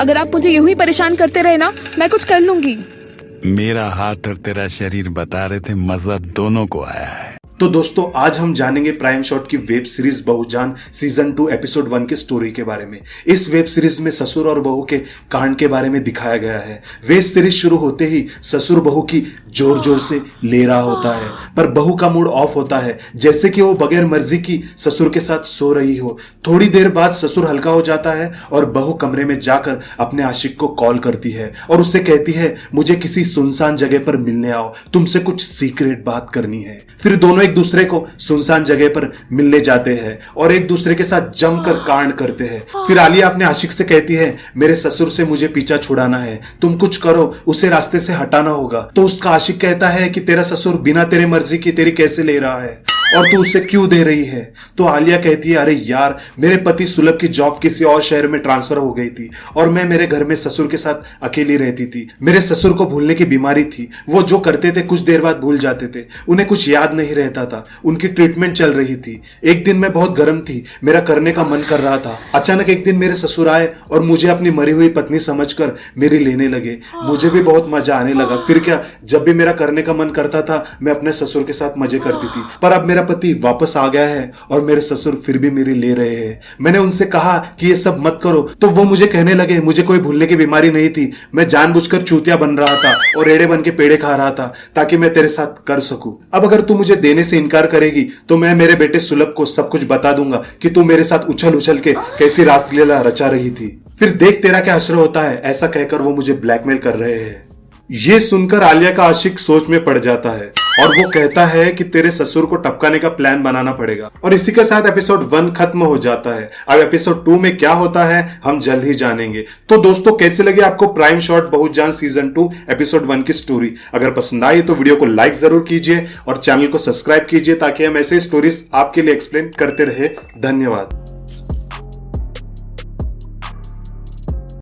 अगर आप मुझे यूँ ही परेशान करते रहे ना, मैं कुछ कर लूँगी। मेरा हाथ और तेरा शरीर बता रहे थे, मज़ा दोनों को आया है। तो दोस्तों, आज हम जानेंगे प्राइम शॉट की वेब सीरीज़ बहुजान सीज़न टू एपिसोड वन के स्टोरी के बारे में। इस वेब सीरीज़ में ससुर और बहू के कांड के बारे में दिखाया गया है। वेब सीरीज़ शुरू होते ही ससुर बहू की ज़ोर ज़ोर से ले रहा होता है, पर बहू का मूड ऑफ़ होता है। जैसे कि वो बगैर मर्ज़ी की ससुर के साथ सो रही हो। थोड़ी देर बाद ससुर हल्का हो जाता है और बहू कमरे में जाकर अपने आशिक को कॉल करती है और उससे कहती है, मुझे किसी सुनसान जगह पर मिलने आओ। तुमसे कुछ सीक्रेट बात करनी है। फिर दोनों एक दूसरे को सुनसान जगह पर मिलने जाते हैं और एक दूसरे के साथ जमकर कांड करते हैं। फिर आलिया अपने आशिक से कहती है, मेरे ससुर से मुझे पीछा छुड़ाना है। तुम कुछ करो, उसे रास्ते से हटाना होगा। तो उसका आशिक कहता है कि, तेरा ससुर बिना तेरे मर्ज़ी की तेरी कैसे ले रहा है? और तू उसे क्यों दे रही है? तो आलिया कहती है, अरे यार, मेरे पति सुलभ की जॉब किसी और शहर में ट्रांसफ़र हो गई थी और मैं मेरे घर में ससुर के साथ अकेली रहती थी। मेरे ससुर को भूलने की बीमारी थी। वो जो करते थे, कुछ देर बाद भूल जाते थे। उन्हें कुछ याद नहीं रहता था। उनकी ट्रीटमेंट चल रही थी। एक दिन मैं बहुत गर्म थी। मेरा करने का मन कर रहा था। अचानक एक दिन मेरे ससुर आए और मुझे अपनी मरी हुई पत्नी समझकर मेरी लेने लगे। मुझे भी बहुत मज़ा आने लगा। फिर क्या, जब भी मेरा करने का मन करता था, मैं अपने ससुर के साथ मज़े करती थी। पर अब मेरा मेरा पति वापस आ गया है और मेरे ससुर फिर भी मेरी ले रहे हैं। मैंने उनसे कहा कि ये सब मत करो। तो वो मुझे कहने लगे, मुझे कोई भूलने की बीमारी नहीं थी। मैं जानबूझकर चूतिया बन रहा था और रेड़े बन के पेड़े खा रहा था, ताकि मैं तेरे साथ कर सकूँ। अब अगर तू मुझे देने से इनकार करेगी तो मैं मेरे बेटे सुलभ को सब कुछ बता दूँगा कि तू मेरे साथ उछल उछल के कैसी रासलीला रचा रही थी। फिर देख तेरा क्या असर होता है, ऐसा कहकर वो मुझे ब्लैकमेल कर रहे हैं। ये सुनकर आलिया का आशिक सोच में पड़ जाता है और वो कहता है कि तेरे ससुर को टपकाने का प्लान बनाना पड़ेगा। और इसी के साथ एपिसोड वन खत्म हो जाता है। अब एपिसोड टू में क्या होता है, हम जल्द ही जानेंगे। तो दोस्तों, कैसे लगे आपको प्राइम शॉट बहुत जान सीज़न टू एपिसोड वन की स्टोरी अगर पसंद आई तो वीडियो को लाइक ज़रूर कीजिए और चैनल को सब्सक्राइब कीजिए ताकि हम ऐसे स्टोरीज आपके लिए एक्सप्लेन करते रहे। धन्यवाद।